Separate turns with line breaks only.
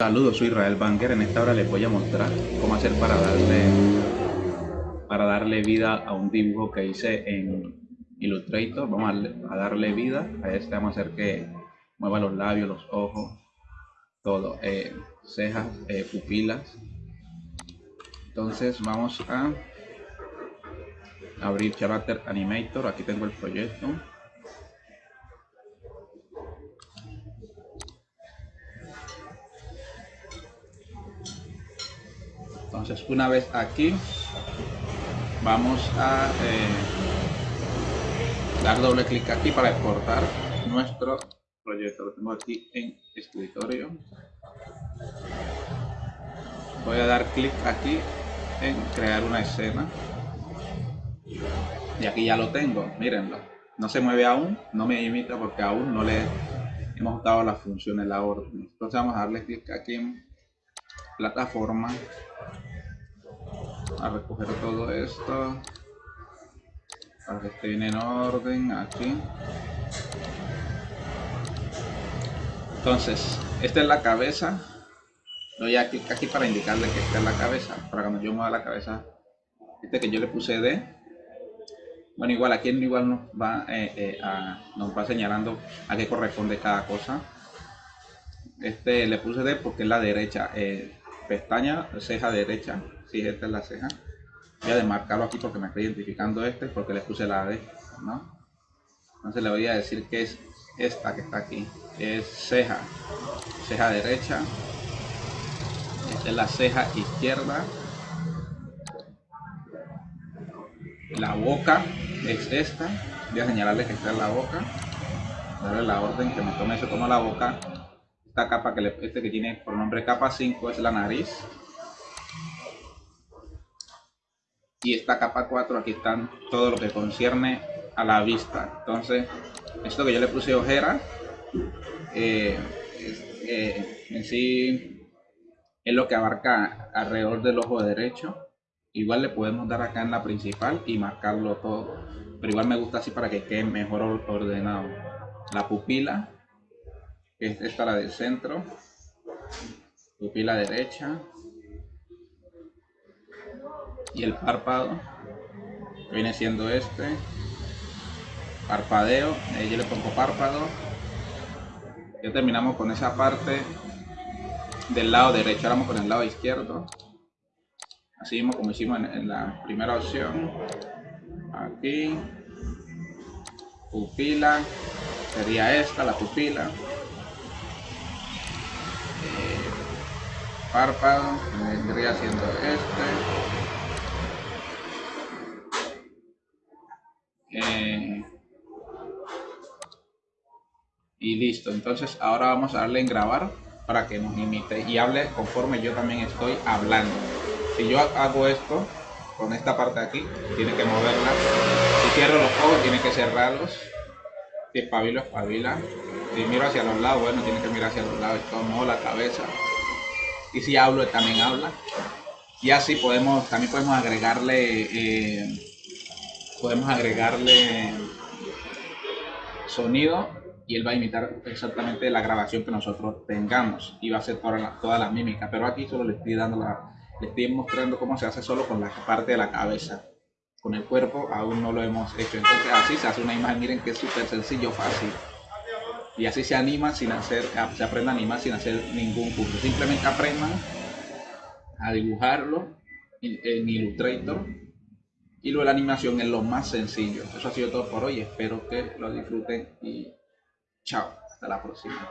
Saludos, soy Israel Banker. En esta hora les voy a mostrar cómo hacer para darle, para darle vida a un dibujo que hice en Illustrator. Vamos a, darle vida a este. Vamos a hacer que mueva los labios, los ojos, todo, eh, cejas, eh, pupilas. Entonces vamos a abrir Character Animator. Aquí tengo el proyecto. Entonces una vez aquí vamos a eh, dar doble clic aquí para exportar nuestro proyecto. Lo tengo aquí en escritorio. Voy a dar clic aquí en crear una escena. Y aquí ya lo tengo mírenlo. No se mueve aún no me imita porque aún no le hemos dado las funciones la orden. Entonces vamos a darle clic aquí en plataforma a recoger todo esto. Para que esté bien en orden aquí. Entonces esta es la cabeza. Doy aquí, aquí para indicarle que esta es la cabeza para cuando yo mueva la cabeza. Este que yo le puse D. Bueno igual aquí igual nos va eh, eh, a, nos va señalando a qué corresponde cada cosa. Este le puse D porque es la derecha eh, pestaña ceja derecha si esta es la ceja. Voy a demarcarlo aquí porque me está identificando este porque le puse la D ¿no? entonces le voy a decir que es esta que está aquí es ceja. Ceja derecha. Esta es la ceja izquierda. La boca es esta. Voy a señalarle que está en la boca. Darle la orden que me tome eso como la boca esta capa que le, este que tiene por nombre capa 5 es la nariz. Y esta capa 4 aquí están todo lo que concierne a la vista. Entonces esto que yo le puse ojera eh, eh, en sí es lo que abarca alrededor del ojo derecho. Igual le podemos dar acá en la principal y marcarlo todo. Pero igual me gusta así para que quede mejor ordenado. La pupila esta es la del centro. Pupila derecha. Y el párpado. Viene siendo este. Parpadeo. Yo le pongo párpado. Ya terminamos con esa parte del lado derecho. Ahora vamos con el lado izquierdo. Así mismo como hicimos en, la primera opción. Aquí. Pupila. Sería esta la pupila eh, párpado vendría siendo este Eh, y listo, entonces ahora vamos a darle en grabar para que nos imite y hable conforme yo también estoy hablando. Si yo hago esto con esta parte de aquí, tiene que moverla. Si cierro los ojos, tiene que cerrarlos. Espabilo, espabila. Si miro hacia los lados, bueno, tiene que mirar hacia los lados. Tomo la cabeza. Y si hablo, también habla. Y así podemos, también podemos agregarle eh, podemos agregarle sonido y él va a imitar exactamente la grabación que nosotros tengamos y va a hacer toda la, toda la mímica pero aquí solo le estoy dando la le estoy mostrando cómo se hace solo con la parte de la cabeza con el cuerpo aún no lo hemos hecho entonces así se hace una imagen miren que es súper sencillo fácil y así se anima sin hacer se aprende a animar sin hacer ningún curso simplemente aprendan a dibujarlo en Illustrator y luego la animación es lo más sencillo. Eso ha sido todo por hoy. Espero que lo disfruten y chao. Hasta la próxima.